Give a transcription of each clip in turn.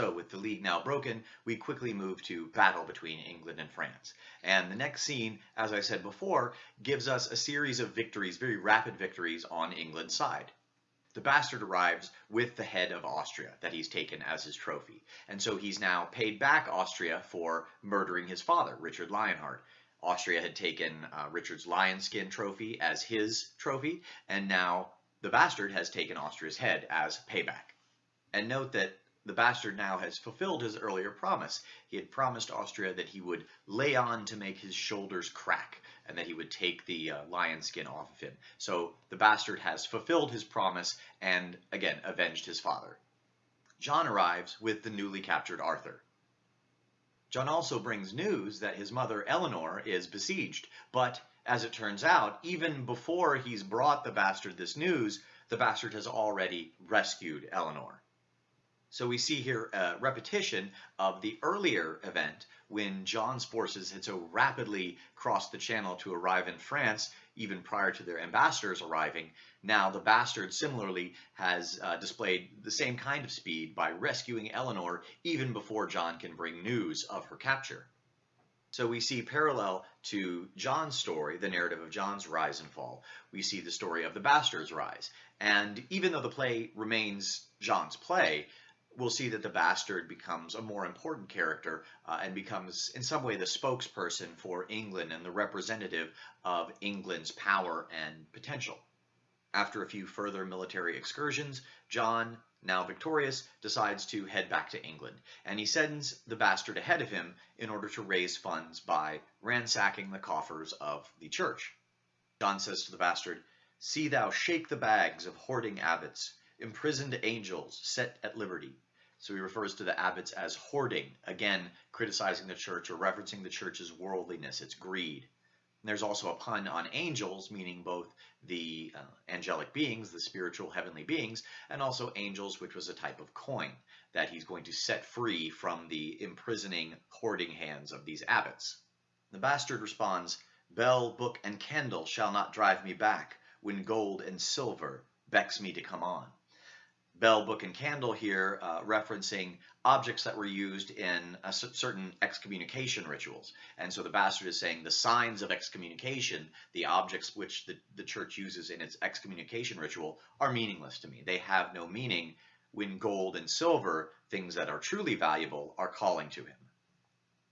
So with the league now broken, we quickly move to battle between England and France. And the next scene, as I said before, gives us a series of victories, very rapid victories on England's side. The bastard arrives with the head of Austria that he's taken as his trophy. And so he's now paid back Austria for murdering his father, Richard Lionheart. Austria had taken uh, Richard's lion skin trophy as his trophy, and now the bastard has taken Austria's head as payback. And note that the bastard now has fulfilled his earlier promise. He had promised Austria that he would lay on to make his shoulders crack and that he would take the uh, lion skin off of him. So the bastard has fulfilled his promise and again avenged his father. John arrives with the newly captured Arthur. John also brings news that his mother Eleanor is besieged, but as it turns out, even before he's brought the bastard this news, the bastard has already rescued Eleanor. So we see here a repetition of the earlier event when John's forces had so rapidly crossed the channel to arrive in France, even prior to their ambassadors arriving. Now the bastard similarly has uh, displayed the same kind of speed by rescuing Eleanor even before John can bring news of her capture. So we see parallel to John's story, the narrative of John's rise and fall, we see the story of the bastard's rise. And even though the play remains John's play, we'll see that the bastard becomes a more important character uh, and becomes in some way the spokesperson for England and the representative of England's power and potential. After a few further military excursions, John, now victorious, decides to head back to England, and he sends the bastard ahead of him in order to raise funds by ransacking the coffers of the church. John says to the bastard, See thou shake the bags of hoarding abbots, imprisoned angels set at liberty. So he refers to the abbots as hoarding, again, criticizing the church or referencing the church's worldliness, its greed. And there's also a pun on angels, meaning both the uh, angelic beings, the spiritual heavenly beings, and also angels, which was a type of coin that he's going to set free from the imprisoning, hoarding hands of these abbots. The bastard responds, Bell, book, and candle shall not drive me back, when gold and silver becks me to come on bell, book, and candle here uh, referencing objects that were used in certain excommunication rituals. And so the bastard is saying the signs of excommunication, the objects which the, the church uses in its excommunication ritual, are meaningless to me. They have no meaning when gold and silver, things that are truly valuable, are calling to him.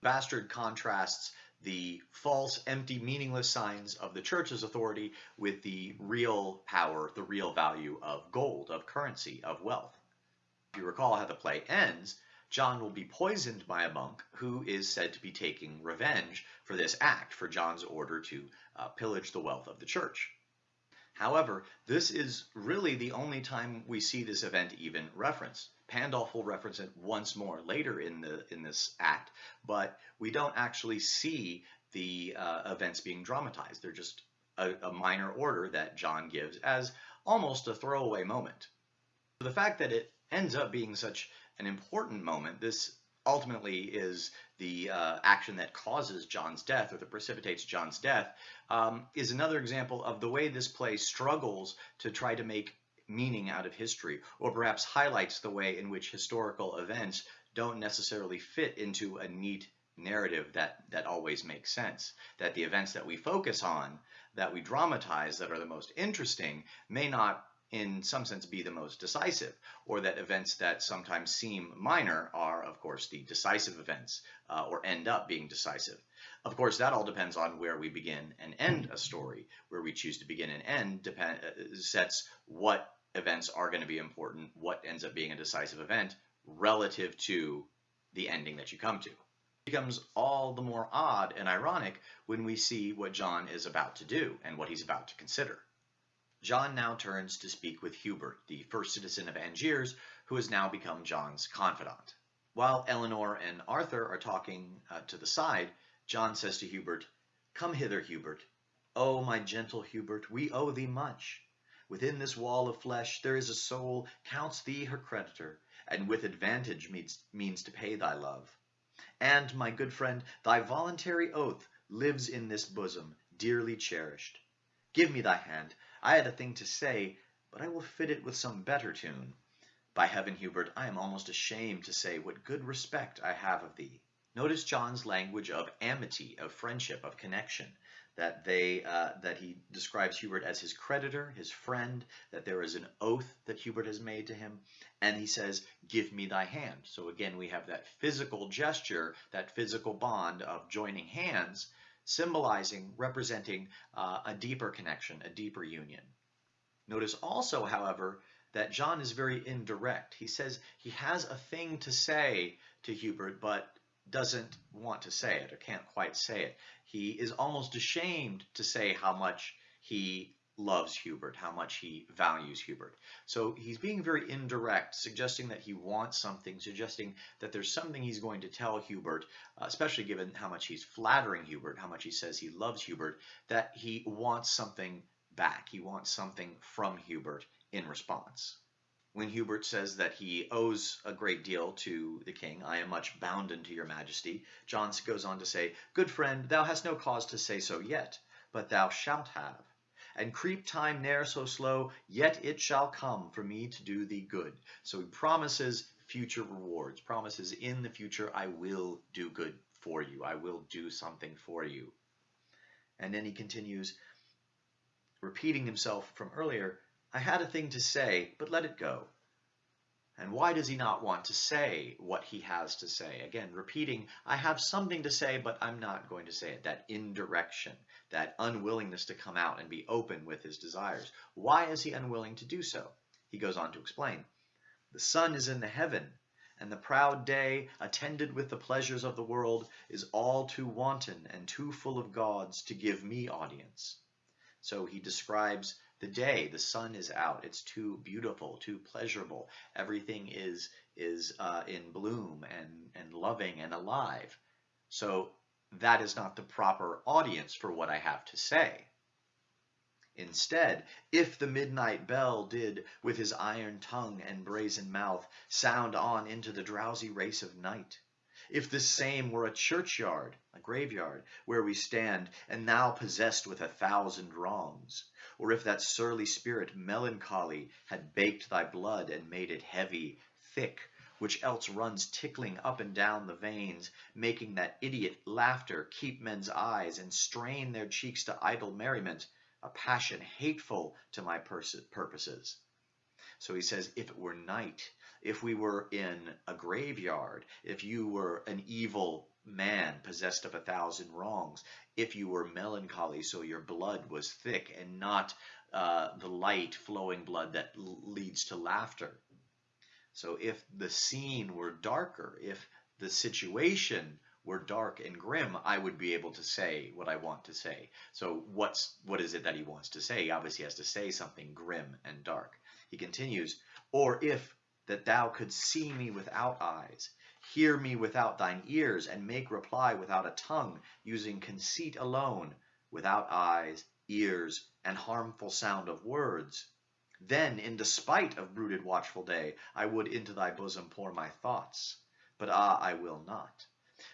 Bastard contrasts the false, empty, meaningless signs of the church's authority with the real power, the real value of gold, of currency, of wealth. If you recall how the play ends, John will be poisoned by a monk who is said to be taking revenge for this act, for John's order to uh, pillage the wealth of the church. However, this is really the only time we see this event even referenced. Pandolf will reference it once more later in the in this act, but we don't actually see the uh, events being dramatized. They're just a, a minor order that John gives as almost a throwaway moment. The fact that it ends up being such an important moment, this ultimately is the uh, action that causes John's death or that precipitates John's death, um, is another example of the way this play struggles to try to make meaning out of history, or perhaps highlights the way in which historical events don't necessarily fit into a neat narrative that, that always makes sense. That the events that we focus on, that we dramatize, that are the most interesting, may not in some sense be the most decisive, or that events that sometimes seem minor are, of course, the decisive events, uh, or end up being decisive. Of course, that all depends on where we begin and end a story. Where we choose to begin and end depend, uh, sets what events are going to be important, what ends up being a decisive event relative to the ending that you come to. It becomes all the more odd and ironic when we see what John is about to do and what he's about to consider. John now turns to speak with Hubert, the first citizen of Angiers, who has now become John's confidant. While Eleanor and Arthur are talking uh, to the side, John says to Hubert, Come hither, Hubert. Oh, my gentle Hubert, we owe thee much. Within this wall of flesh there is a soul counts thee her creditor, and with advantage means, means to pay thy love. And, my good friend, thy voluntary oath lives in this bosom, dearly cherished. Give me thy hand. I had a thing to say, but I will fit it with some better tune. By heaven, Hubert, I am almost ashamed to say what good respect I have of thee. Notice John's language of amity, of friendship, of connection that they uh, that he describes Hubert as his creditor, his friend, that there is an oath that Hubert has made to him, and he says, "Give me thy hand." So again, we have that physical gesture, that physical bond of joining hands, symbolizing, representing uh, a deeper connection, a deeper union. Notice also, however, that John is very indirect. He says he has a thing to say to Hubert, but doesn't want to say it or can't quite say it. He is almost ashamed to say how much he loves Hubert, how much he values Hubert. So he's being very indirect, suggesting that he wants something, suggesting that there's something he's going to tell Hubert, uh, especially given how much he's flattering Hubert, how much he says he loves Hubert, that he wants something back. He wants something from Hubert in response when Hubert says that he owes a great deal to the king, I am much bounden to your majesty, John goes on to say, Good friend, thou hast no cause to say so yet, but thou shalt have. And creep time ne'er so slow, yet it shall come for me to do thee good. So he promises future rewards, promises in the future, I will do good for you. I will do something for you. And then he continues, repeating himself from earlier, I had a thing to say, but let it go. And why does he not want to say what he has to say? Again, repeating, I have something to say, but I'm not going to say it. That indirection, that unwillingness to come out and be open with his desires. Why is he unwilling to do so? He goes on to explain. The sun is in the heaven, and the proud day, attended with the pleasures of the world, is all too wanton and too full of gods to give me audience. So he describes the day the sun is out. It's too beautiful too pleasurable. Everything is is uh, in bloom and and loving and alive. So that is not the proper audience for what i have to say. Instead, if the midnight bell did, with his iron tongue and brazen mouth, sound on into the drowsy race of night, if this same were a churchyard, a graveyard, where we stand, and now possessed with a thousand wrongs, or if that surly spirit melancholy had baked thy blood and made it heavy, thick, which else runs tickling up and down the veins, making that idiot laughter keep men's eyes and strain their cheeks to idle merriment, a passion hateful to my purposes. So he says, if it were night, if we were in a graveyard, if you were an evil man possessed of a thousand wrongs, if you were melancholy so your blood was thick and not uh, the light flowing blood that leads to laughter. So if the scene were darker, if the situation were dark and grim, I would be able to say what I want to say. So what's what is it that he wants to say? He obviously has to say something grim and dark. He continues, or if that thou couldst see me without eyes, hear me without thine ears, and make reply without a tongue, using conceit alone, without eyes, ears, and harmful sound of words. Then, in despite of brooded watchful day, I would into thy bosom pour my thoughts. But ah, I will not.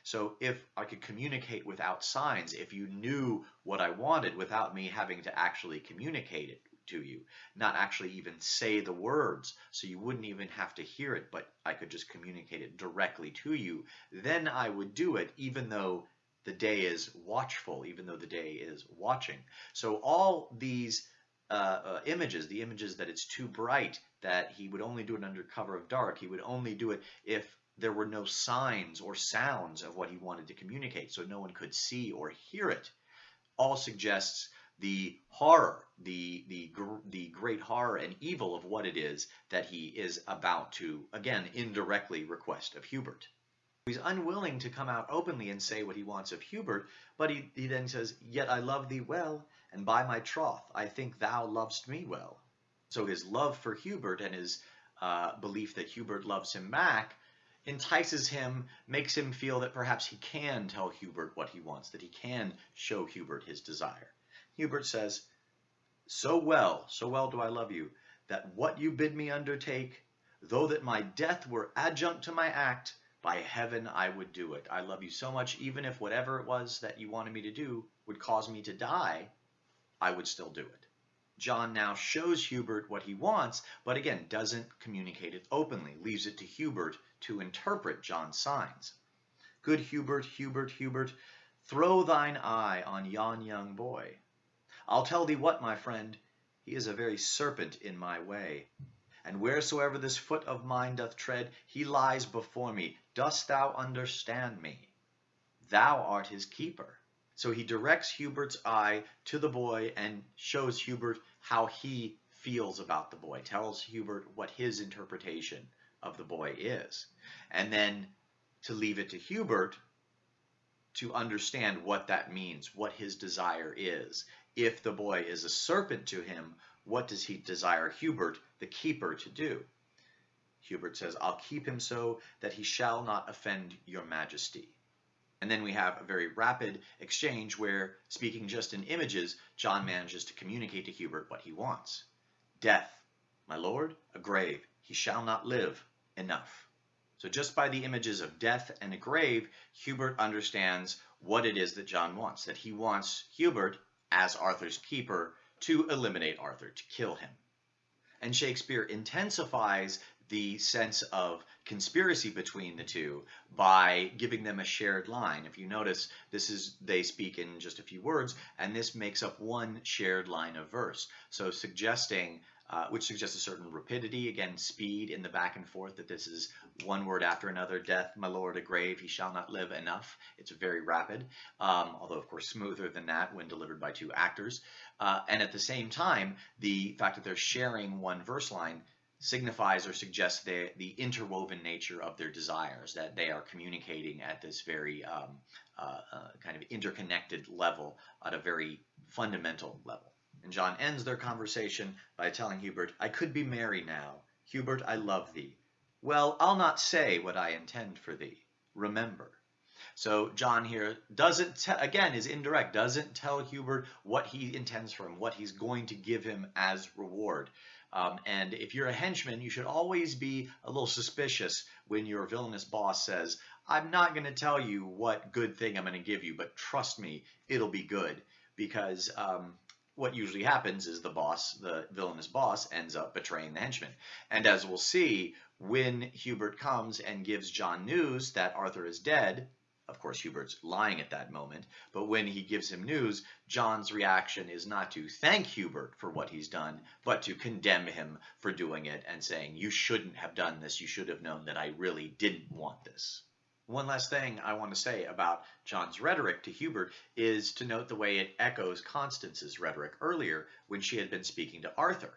So if I could communicate without signs, if you knew what I wanted without me having to actually communicate it to you, not actually even say the words, so you wouldn't even have to hear it, but I could just communicate it directly to you, then I would do it, even though the day is watchful, even though the day is watching. So all these uh, uh, images, the images that it's too bright, that he would only do it under cover of dark, he would only do it if there were no signs or sounds of what he wanted to communicate, so no one could see or hear it, all suggests the horror, the, the, the great horror and evil of what it is that he is about to, again, indirectly request of Hubert. He's unwilling to come out openly and say what he wants of Hubert, but he, he then says, Yet I love thee well, and by my troth I think thou lovest me well. So his love for Hubert and his uh, belief that Hubert loves him back entices him, makes him feel that perhaps he can tell Hubert what he wants, that he can show Hubert his desire. Hubert says, So well, so well do I love you, that what you bid me undertake, though that my death were adjunct to my act, by heaven I would do it. I love you so much, even if whatever it was that you wanted me to do would cause me to die, I would still do it. John now shows Hubert what he wants, but again, doesn't communicate it openly, leaves it to Hubert to interpret John's signs. Good Hubert, Hubert, Hubert, throw thine eye on yon young boy. I'll tell thee what, my friend, he is a very serpent in my way. And wheresoever this foot of mine doth tread, he lies before me. Dost thou understand me? Thou art his keeper. So he directs Hubert's eye to the boy and shows Hubert how he feels about the boy, tells Hubert what his interpretation of the boy is. And then to leave it to Hubert to understand what that means, what his desire is. If the boy is a serpent to him, what does he desire Hubert, the keeper, to do? Hubert says, I'll keep him so that he shall not offend your majesty. And then we have a very rapid exchange where, speaking just in images, John manages to communicate to Hubert what he wants. Death, my lord, a grave, he shall not live, enough. So just by the images of death and a grave, Hubert understands what it is that John wants, that he wants Hubert, as Arthur's keeper, to eliminate Arthur, to kill him. And Shakespeare intensifies the sense of conspiracy between the two by giving them a shared line. If you notice, this is they speak in just a few words, and this makes up one shared line of verse. So suggesting uh, which suggests a certain rapidity, again, speed in the back and forth, that this is one word after another, death, my lord, a grave, he shall not live enough. It's very rapid, um, although of course smoother than that when delivered by two actors. Uh, and at the same time, the fact that they're sharing one verse line signifies or suggests the, the interwoven nature of their desires, that they are communicating at this very um, uh, uh, kind of interconnected level, at a very fundamental level. And John ends their conversation by telling Hubert, I could be merry now. Hubert, I love thee. Well, I'll not say what I intend for thee. Remember. So John here doesn't, again, is indirect, doesn't tell Hubert what he intends for him, what he's going to give him as reward. Um, and if you're a henchman, you should always be a little suspicious when your villainous boss says, I'm not going to tell you what good thing I'm going to give you, but trust me, it'll be good. Because um, what usually happens is the boss, the villainous boss, ends up betraying the henchman. And as we'll see, when Hubert comes and gives John news that Arthur is dead, of course, Hubert's lying at that moment, but when he gives him news, John's reaction is not to thank Hubert for what he's done, but to condemn him for doing it and saying, you shouldn't have done this, you should have known that I really didn't want this. One last thing I want to say about John's rhetoric to Hubert is to note the way it echoes Constance's rhetoric earlier when she had been speaking to Arthur.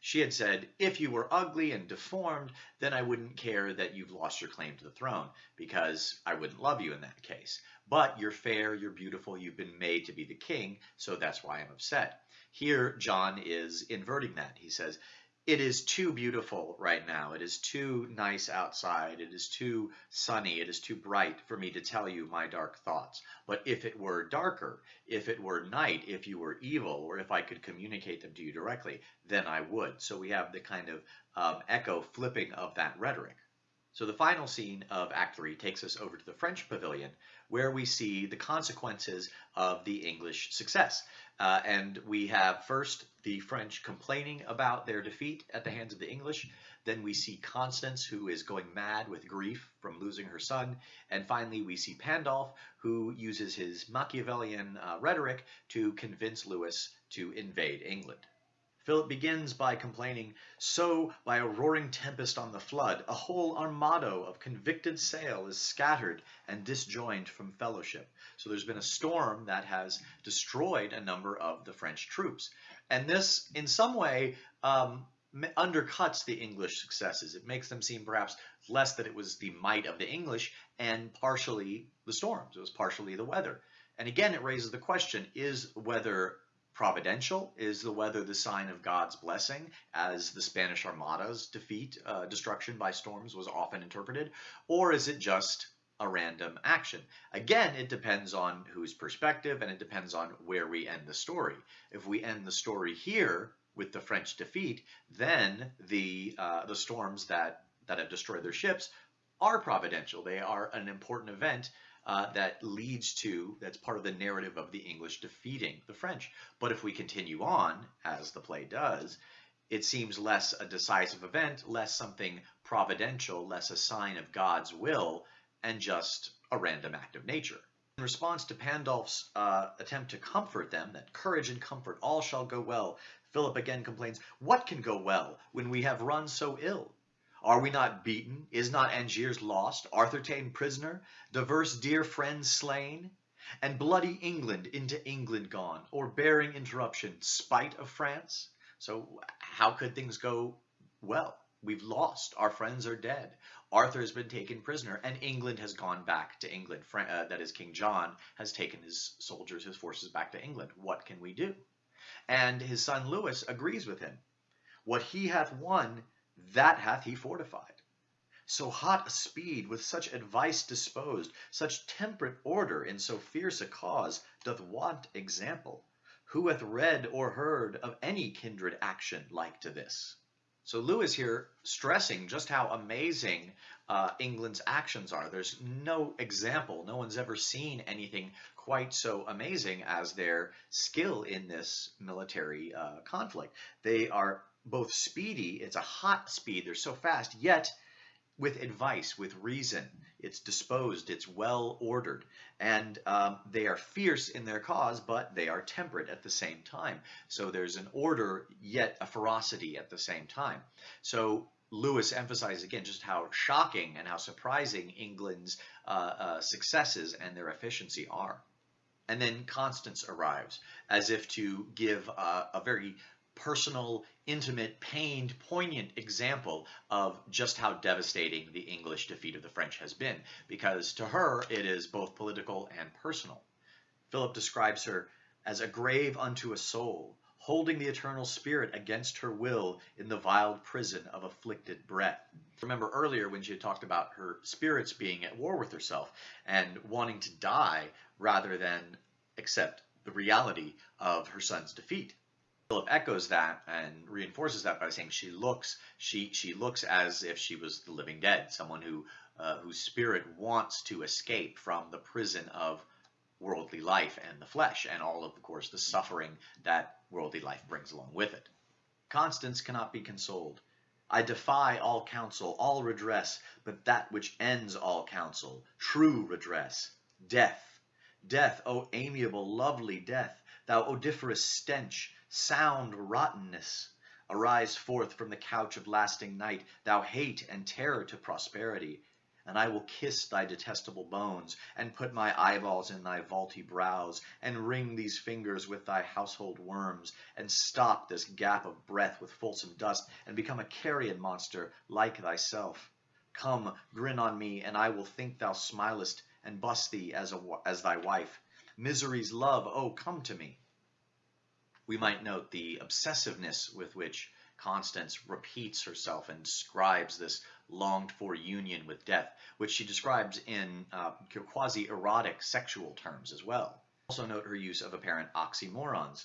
She had said, if you were ugly and deformed, then I wouldn't care that you've lost your claim to the throne, because I wouldn't love you in that case. But you're fair, you're beautiful, you've been made to be the king, so that's why I'm upset. Here, John is inverting that. He says, it is too beautiful right now. It is too nice outside. It is too sunny. It is too bright for me to tell you my dark thoughts. But if it were darker, if it were night, if you were evil, or if I could communicate them to you directly, then I would. So we have the kind of um, echo flipping of that rhetoric. So the final scene of Act 3 takes us over to the French pavilion, where we see the consequences of the English success. Uh, and we have first the French complaining about their defeat at the hands of the English. Then we see Constance, who is going mad with grief from losing her son. And finally, we see Pandolf, who uses his Machiavellian uh, rhetoric to convince Lewis to invade England. Philip begins by complaining, So, by a roaring tempest on the flood, a whole armado of convicted sail is scattered and disjoined from fellowship. So there's been a storm that has destroyed a number of the French troops. And this, in some way, um, undercuts the English successes. It makes them seem perhaps less that it was the might of the English and partially the storms. It was partially the weather. And again, it raises the question, is weather providential? Is the weather the sign of God's blessing, as the Spanish Armada's defeat, uh, destruction by storms was often interpreted? Or is it just a random action? Again, it depends on whose perspective and it depends on where we end the story. If we end the story here with the French defeat, then the, uh, the storms that, that have destroyed their ships are providential. They are an important event uh, that leads to, that's part of the narrative of the English defeating the French. But if we continue on, as the play does, it seems less a decisive event, less something providential, less a sign of God's will, and just a random act of nature. In response to Pandulf's uh, attempt to comfort them, that courage and comfort all shall go well, Philip again complains, What can go well when we have run so ill? Are we not beaten? Is not Angiers lost? Arthur ta'en prisoner? Divers dear friends slain? And bloody England into England gone, or bearing interruption, spite of France? So how could things go well? We've lost. Our friends are dead. Arthur has been taken prisoner, and England has gone back to England. Uh, that is, King John has taken his soldiers, his forces back to England. What can we do? And his son Lewis agrees with him. What he hath won, that hath he fortified. So hot a speed, with such advice disposed, such temperate order in so fierce a cause, doth want example. Who hath read or heard of any kindred action like to this? So Lewis here stressing just how amazing uh, England's actions are. There's no example, no one's ever seen anything quite so amazing as their skill in this military uh, conflict. They are both speedy, it's a hot speed, they're so fast, yet with advice, with reason. It's disposed, it's well ordered, and um, they are fierce in their cause, but they are temperate at the same time. So there's an order, yet a ferocity at the same time. So Lewis emphasizes again just how shocking and how surprising England's uh, uh, successes and their efficiency are. And then Constance arrives as if to give uh, a very personal, intimate, pained, poignant example of just how devastating the English defeat of the French has been, because to her it is both political and personal. Philip describes her as a grave unto a soul, holding the eternal spirit against her will in the vile prison of afflicted breath. Remember earlier when she had talked about her spirits being at war with herself and wanting to die rather than accept the reality of her son's defeat. Philip echoes that and reinforces that by saying she looks she she looks as if she was the living dead, someone who uh, whose spirit wants to escape from the prison of worldly life and the flesh, and all of, of course, the suffering that worldly life brings along with it. Constance cannot be consoled. I defy all counsel, all redress, but that which ends all counsel, true redress, death. Death, O amiable, lovely death, thou odoriferous stench, sound rottenness, arise forth from the couch of lasting night, thou hate and terror to prosperity, and I will kiss thy detestable bones, and put my eyeballs in thy vaulty brows, and wring these fingers with thy household worms, and stop this gap of breath with fulsome dust, and become a carrion monster like thyself. Come, grin on me, and I will think thou smilest, and bust thee as, a, as thy wife. Misery's love, oh, come to me we might note the obsessiveness with which Constance repeats herself and describes this longed for union with death, which she describes in uh, quasi erotic sexual terms as well. Also note her use of apparent oxymorons.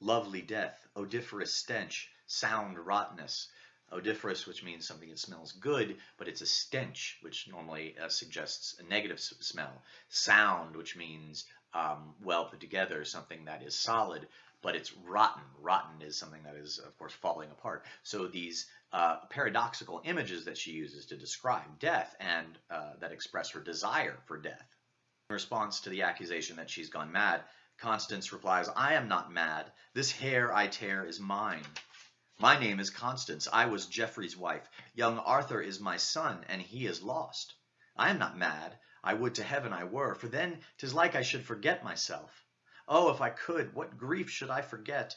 Lovely death, odoriferous stench, sound rottenness. Odoriferous, which means something that smells good, but it's a stench, which normally uh, suggests a negative smell. Sound, which means um, well put together, something that is solid but it's rotten. Rotten is something that is, of course, falling apart. So these uh, paradoxical images that she uses to describe death and uh, that express her desire for death. In response to the accusation that she's gone mad, Constance replies, I am not mad. This hair I tear is mine. My name is Constance. I was Geoffrey's wife. Young Arthur is my son, and he is lost. I am not mad. I would to heaven I were, for then 'tis like I should forget myself. Oh, if I could, what grief should I forget?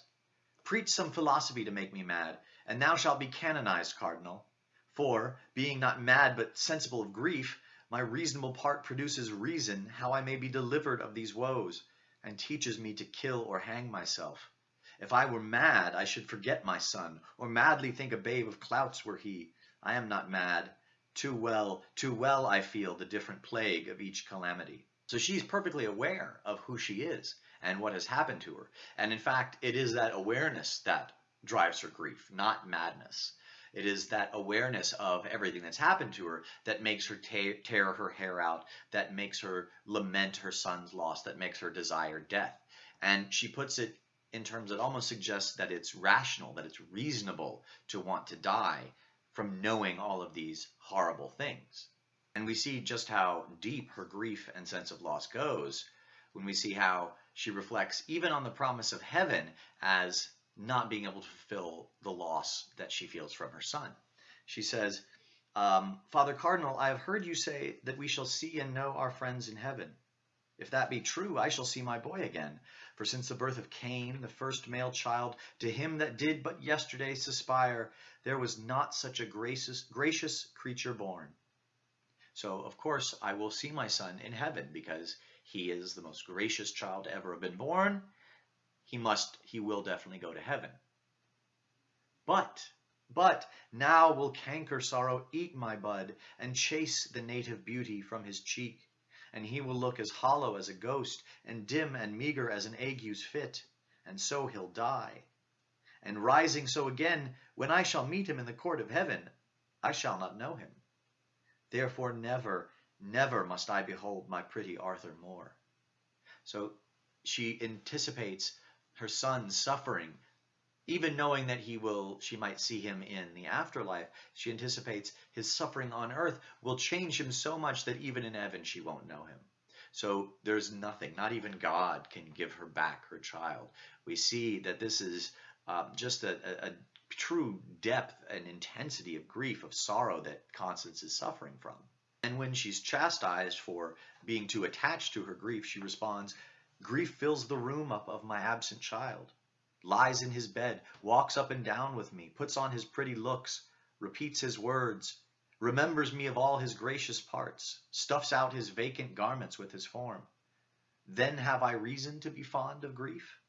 Preach some philosophy to make me mad, and thou shalt be canonized, Cardinal. For, being not mad but sensible of grief, my reasonable part produces reason how I may be delivered of these woes, and teaches me to kill or hang myself. If I were mad, I should forget my son, or madly think a babe of clouts were he. I am not mad. Too well, too well I feel the different plague of each calamity. So she's perfectly aware of who she is and what has happened to her. And in fact, it is that awareness that drives her grief, not madness. It is that awareness of everything that's happened to her that makes her tear her hair out, that makes her lament her son's loss, that makes her desire death. And she puts it in terms that almost suggests that it's rational, that it's reasonable to want to die from knowing all of these horrible things. And we see just how deep her grief and sense of loss goes when we see how she reflects even on the promise of heaven as not being able to fulfill the loss that she feels from her son. She says, um, Father Cardinal, I have heard you say that we shall see and know our friends in heaven. If that be true, I shall see my boy again. For since the birth of Cain, the first male child, to him that did but yesterday suspire, there was not such a gracious, gracious creature born. So, of course, I will see my son in heaven because he is the most gracious child ever been born. He must, he will definitely go to heaven. But, but, now will canker sorrow eat my bud and chase the native beauty from his cheek and he will look as hollow as a ghost, and dim and meager as an ague's fit, and so he'll die. And rising so again, when I shall meet him in the court of heaven, I shall not know him. Therefore never, never must I behold my pretty Arthur more. So she anticipates her son's suffering. Even knowing that he will she might see him in the afterlife she anticipates his suffering on earth will change him so much that even in heaven she won't know him. So there's nothing not even god can give her back her child. We see that this is uh, just a, a true depth and intensity of grief of sorrow that constance is suffering from and when she's chastised for being too attached to her grief she responds grief fills the room up of my absent child lies in his bed, walks up and down with me, puts on his pretty looks, repeats his words, remembers me of all his gracious parts, stuffs out his vacant garments with his form. Then have I reason to be fond of grief?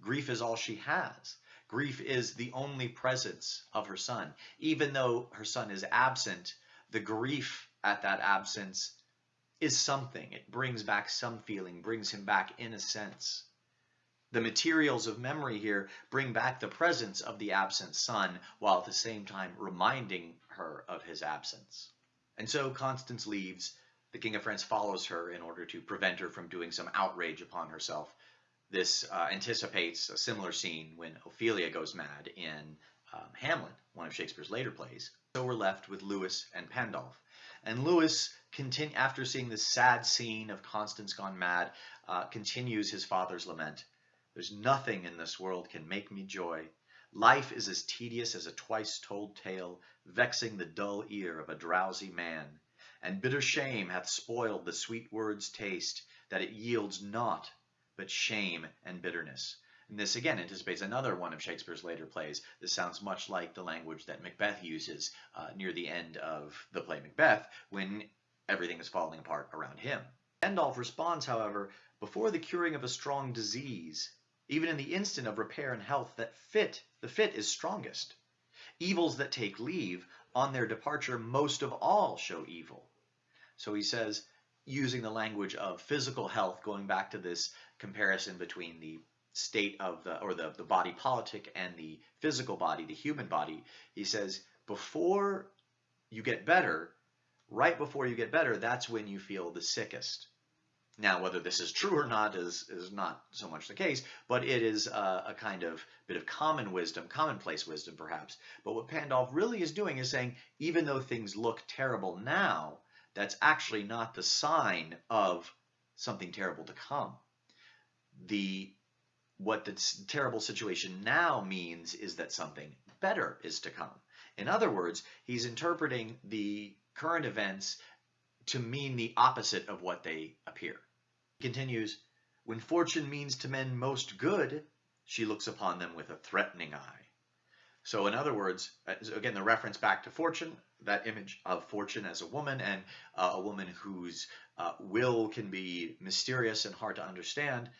Grief is all she has. Grief is the only presence of her son. Even though her son is absent, the grief at that absence is something. It brings back some feeling, brings him back in a sense. The materials of memory here bring back the presence of the absent son while at the same time reminding her of his absence. And so Constance leaves. The King of France follows her in order to prevent her from doing some outrage upon herself. This uh, anticipates a similar scene when Ophelia goes mad in um, Hamlet, one of Shakespeare's later plays. So we're left with Lewis and Pandolf. And Lewis, after seeing this sad scene of Constance gone mad, uh, continues his father's lament. There's nothing in this world can make me joy. Life is as tedious as a twice told tale, vexing the dull ear of a drowsy man. And bitter shame hath spoiled the sweet word's taste, that it yields naught but shame and bitterness. And this again anticipates another one of Shakespeare's later plays. This sounds much like the language that Macbeth uses uh, near the end of the play Macbeth, when everything is falling apart around him. Pandolf responds, however, before the curing of a strong disease, even in the instant of repair and health that fit, the fit is strongest. Evils that take leave, on their departure, most of all show evil. So he says, using the language of physical health, going back to this comparison between the state of the, or the, the body politic and the physical body, the human body, he says, before you get better, right before you get better, that's when you feel the sickest. Now, whether this is true or not is, is not so much the case, but it is a, a, kind of bit of common wisdom, commonplace wisdom perhaps. But what Pandolf really is doing is saying, even though things look terrible now, that's actually not the sign of something terrible to come. The what the terrible situation now means is that something better is to come. In other words, he's interpreting the current events to mean the opposite of what they appear. He continues, When fortune means to men most good, she looks upon them with a threatening eye. So in other words, uh, again, the reference back to fortune, that image of fortune as a woman and uh, a woman whose uh, will can be mysterious and hard to understand,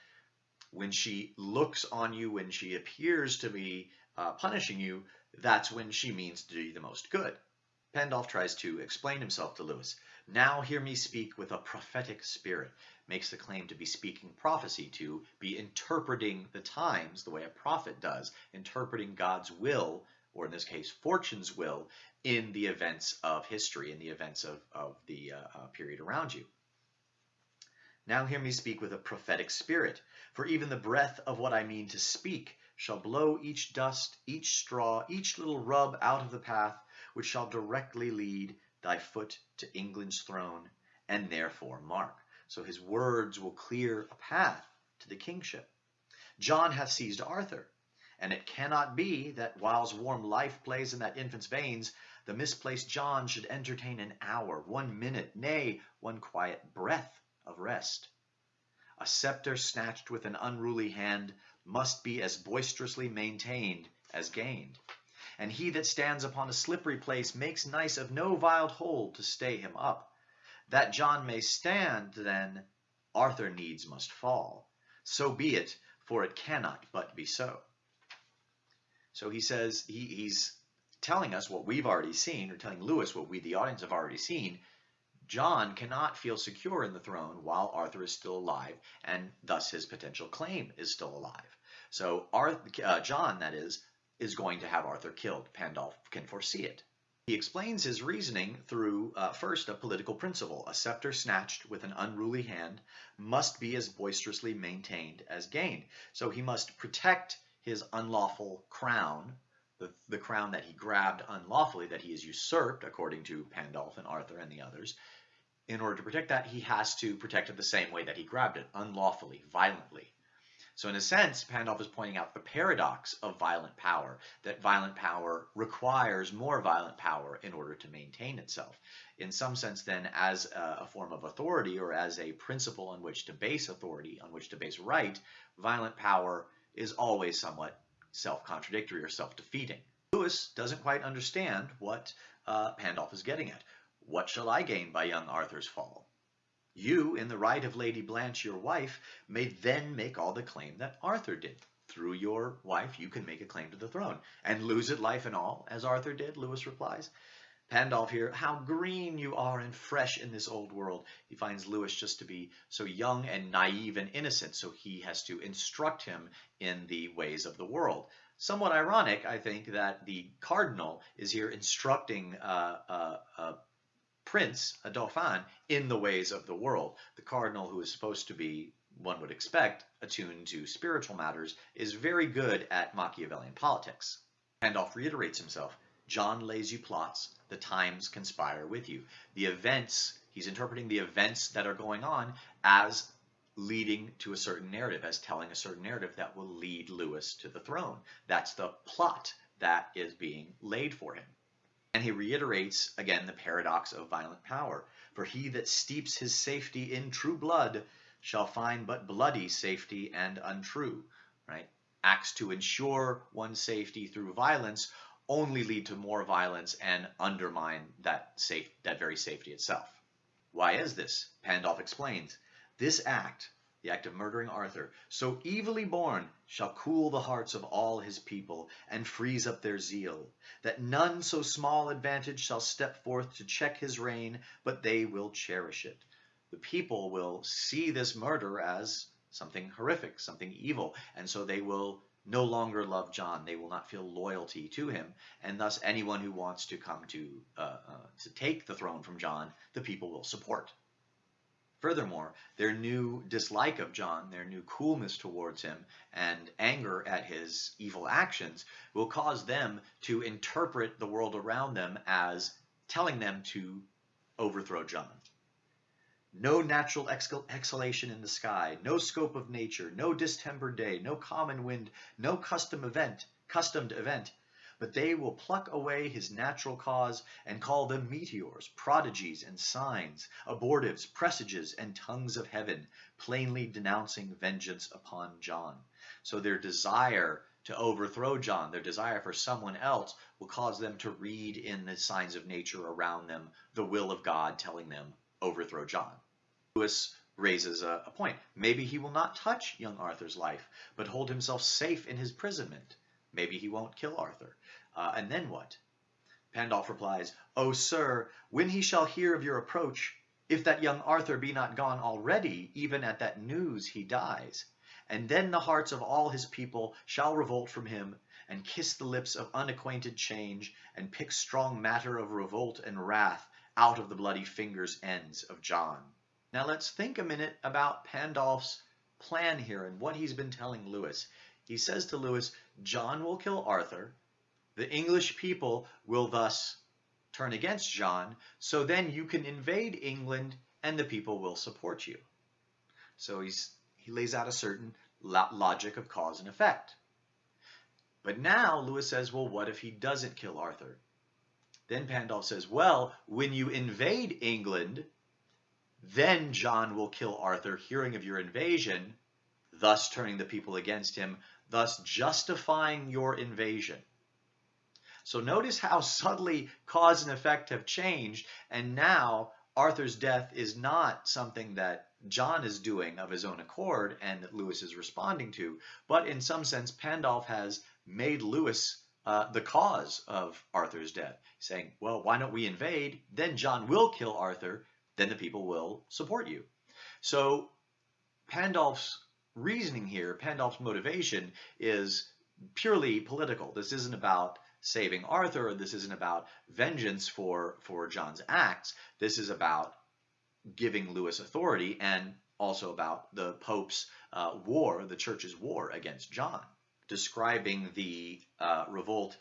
when she looks on you, when she appears to be uh, punishing you, that's when she means to do the most good. Pandolf tries to explain himself to Lewis. Now hear me speak with a prophetic spirit makes the claim to be speaking prophecy, to be interpreting the times the way a prophet does, interpreting God's will or in this case, fortune's will, in the events of history, in the events of, of the uh, uh, period around you. Now hear me speak with a prophetic spirit, for even the breath of what I mean to speak shall blow each dust, each straw, each little rub out of the path, which shall directly lead thy foot to England's throne, and therefore mark. So his words will clear a path to the kingship. John hath seized Arthur, and it cannot be that whiles warm life plays in that infant's veins, the misplaced John should entertain an hour, one minute, nay, one quiet breath of rest. A scepter snatched with an unruly hand must be as boisterously maintained as gained. And he that stands upon a slippery place makes nice of no viled hold to stay him up. That John may stand, then, Arthur needs must fall. So be it, for it cannot but be so. So he says, he, he's telling us what we've already seen, or telling Lewis what we, the audience, have already seen, John cannot feel secure in the throne while Arthur is still alive, and thus his potential claim is still alive. So Arthur, uh, John, that is, is going to have Arthur killed. Pandolf can foresee it. He explains his reasoning through, uh, first, a political principle. A scepter snatched with an unruly hand must be as boisterously maintained as gained. So he must protect his unlawful crown, the, the crown that he grabbed unlawfully, that he has usurped, according to Pandolf and Arthur and the others, in order to protect that, he has to protect it the same way that he grabbed it, unlawfully, violently. So in a sense, Pandolf is pointing out the paradox of violent power, that violent power requires more violent power in order to maintain itself. In some sense, then, as a, form of authority or as a principle on which to base authority, on which to base right, violent power is always somewhat self-contradictory or self-defeating. Lewis doesn't quite understand what uh, Pandolf is getting at. What shall I gain by young Arthur's fall? You, in the right of Lady Blanche, your wife, may then make all the claim that Arthur did. Through your wife, you can make a claim to the throne. And lose it life and all, as Arthur did, Lewis replies. Pandolf here, how green you are and fresh in this old world. He finds Lewis just to be so young and naive and innocent, so he has to instruct him in the ways of the world. Somewhat ironic, I think, that the cardinal is here instructing uh, uh, uh, prince, a dauphin, in the ways of the world. The cardinal, who is supposed to be, one would expect, attuned to spiritual matters, is very good at Machiavellian politics. Pandolf reiterates himself. John lays you plots, the times conspire with you. The events, he's interpreting the events that are going on as leading to a certain narrative, as telling a certain narrative that will lead Lewis to the throne. That's the plot that is being laid for him. And he reiterates again the paradox of violent power. For he that steeps his safety in true blood shall find but bloody safety and untrue. Right? Acts to ensure one's safety through violence only lead to more violence and undermine that safe that very safety itself. Why is this? Pandolf explains. This act the act of murdering Arthur, so evilly born, shall cool the hearts of all his people, and freeze up their zeal, that none so small advantage shall step forth to check his reign, but they will cherish it. The people will see this murder as something horrific, something evil, and so they will no longer love John. They will not feel loyalty to him, and thus anyone who wants to come to uh, uh, to take the throne from John, the people will support. Furthermore, their new dislike of John, their new coolness towards him, and anger at his evil actions will cause them to interpret the world around them as telling them to overthrow John. No natural exhalation in the sky, no scope of nature, no distempered day, no common wind, no custom event, customed event but they will pluck away his natural cause and call them meteors, prodigies, and signs, abortives, presages, and tongues of heaven, plainly denouncing vengeance upon John. So their desire to overthrow John, their desire for someone else, will cause them to read in the signs of nature around them the will of God telling them, overthrow John. Lewis raises a, a point. Maybe he will not touch young Arthur's life, but hold himself safe in his imprisonment. Maybe he won't kill Arthur. Uh, and then what? Pandolf replies, O sir, when he shall hear of your approach, if that young Arthur be not gone already, even at that news he dies. And then the hearts of all his people shall revolt from him, and kiss the lips of unacquainted change, and pick strong matter of revolt and wrath out of the bloody fingers ends of John. Now let's think a minute about Pandolf's plan here and what he's been telling Lewis. He says to Lewis, John will kill Arthur. The English people will thus turn against John, so then you can invade England and the people will support you. So he's, he lays out a certain logic of cause and effect. But now Lewis says, well, what if he doesn't kill Arthur? Then Pandolf says, well, when you invade England, then John will kill Arthur, hearing of your invasion, thus turning the people against him, thus justifying your invasion. So notice how subtly cause and effect have changed, and now Arthur's death is not something that John is doing of his own accord and that Lewis is responding to, but in some sense, Pandulph has made Lewis uh, the cause of Arthur's death, saying, well, why don't we invade? Then John will kill Arthur, then the people will support you. So Pandulph's reasoning here, Pandulph's motivation is purely political. This isn't about saving Arthur. This isn't about vengeance for, for John's acts. This is about giving Lewis authority and also about the Pope's uh, war, the church's war against John. Describing the uh, revolt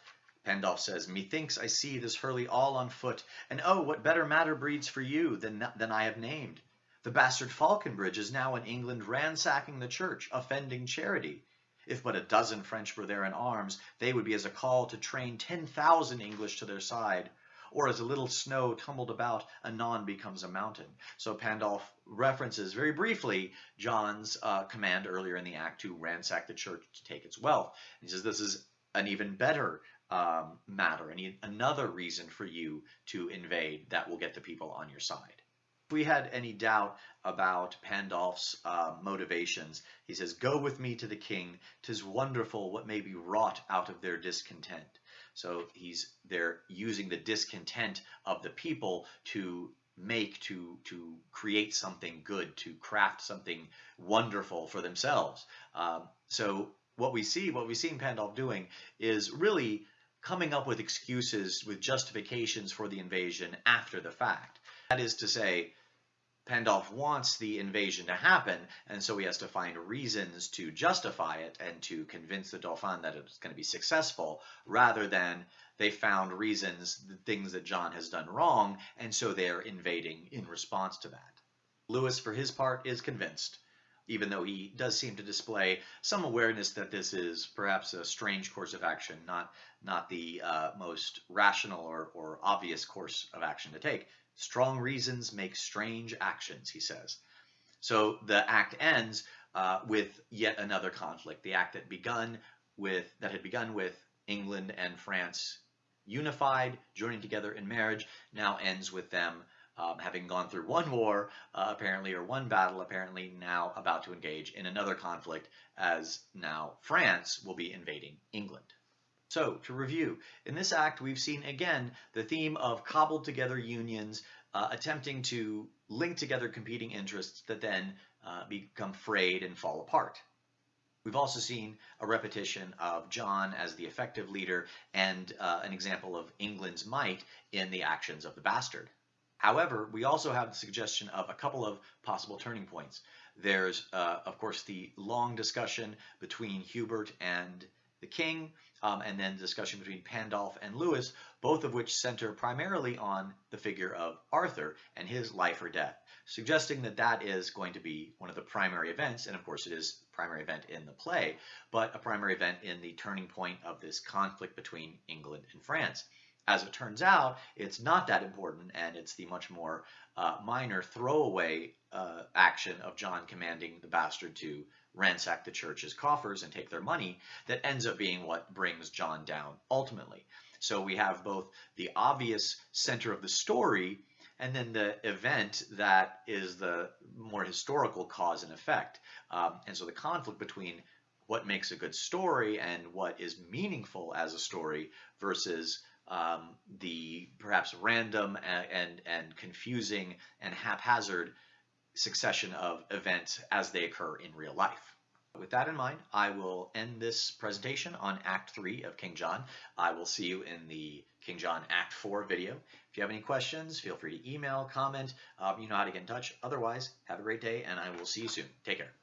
Pandulph says, Methinks I see this hurly all on foot, and oh, what better matter breeds for you than, than I have named. The bastard Faulconbridge is now in England ransacking the church, offending charity. If but a dozen French were there in arms, they would be as a call to train ten thousand English to their side. Or as a little snow tumbled about, anon becomes a mountain. So Pandulph references very briefly John's uh, command earlier in the act to ransack the church to take its wealth. He says this is an even better um, matter, any another reason for you to invade that will get the people on your side. If we had any doubt about Pandulph's uh, motivations, he says, Go with me to the king. Tis wonderful what may be wrought out of their discontent. So he's they're using the discontent of the people to make to to create something good to craft something wonderful for themselves um, so what we see what we see in pandulph doing is really coming up with excuses, with justifications for the invasion after the fact. That is to say, Pandulph wants the invasion to happen, and so he has to find reasons to justify it and to convince the Dauphin that it's going to be successful, rather than they found reasons, the things that John has done wrong, and so they're invading in response to that. Lewis, for his part, is convinced even though he does seem to display some awareness that this is perhaps a strange course of action, not, not the uh, most rational or, or obvious course of action to take. Strong reasons make strange actions, he says. So the act ends uh, with yet another conflict. The act that begun with that had begun with England and France unified, joining together in marriage, now ends with them um, having gone through one war, uh, apparently, or one battle, apparently, now about to engage in another conflict, as now France will be invading England. So, to review, in this act, we've seen again the theme of cobbled together unions uh, attempting to link together competing interests that then uh, become frayed and fall apart. We've also seen a repetition of John as the effective leader and uh, an example of England's might in the actions of the bastard. However, we also have the suggestion of a couple of possible turning points. There's, uh, of course, the long discussion between Hubert and the king, um, and then discussion between Pandulph and Lewis, both of which center primarily on the figure of Arthur and his life or death, suggesting that that is going to be one of the primary events, and of course it is primary event in the play, but a primary event in the turning point of this conflict between England and France. As it turns out, it's not that important, and it's the much more uh, minor throwaway uh, action of John commanding the bastard to ransack the church's coffers and take their money that ends up being what brings John down ultimately. So we have both the obvious center of the story and then the event that is the more historical cause and effect. Um, and so the conflict between what makes a good story and what is meaningful as a story versus um, the perhaps random and, and, and confusing and haphazard succession of events as they occur in real life. With that in mind, I will end this presentation on Act 3 of King John. I will see you in the King John Act 4 video. If you have any questions, feel free to email, comment, uh, you know how to get in touch. Otherwise, have a great day, and I will see you soon. Take care.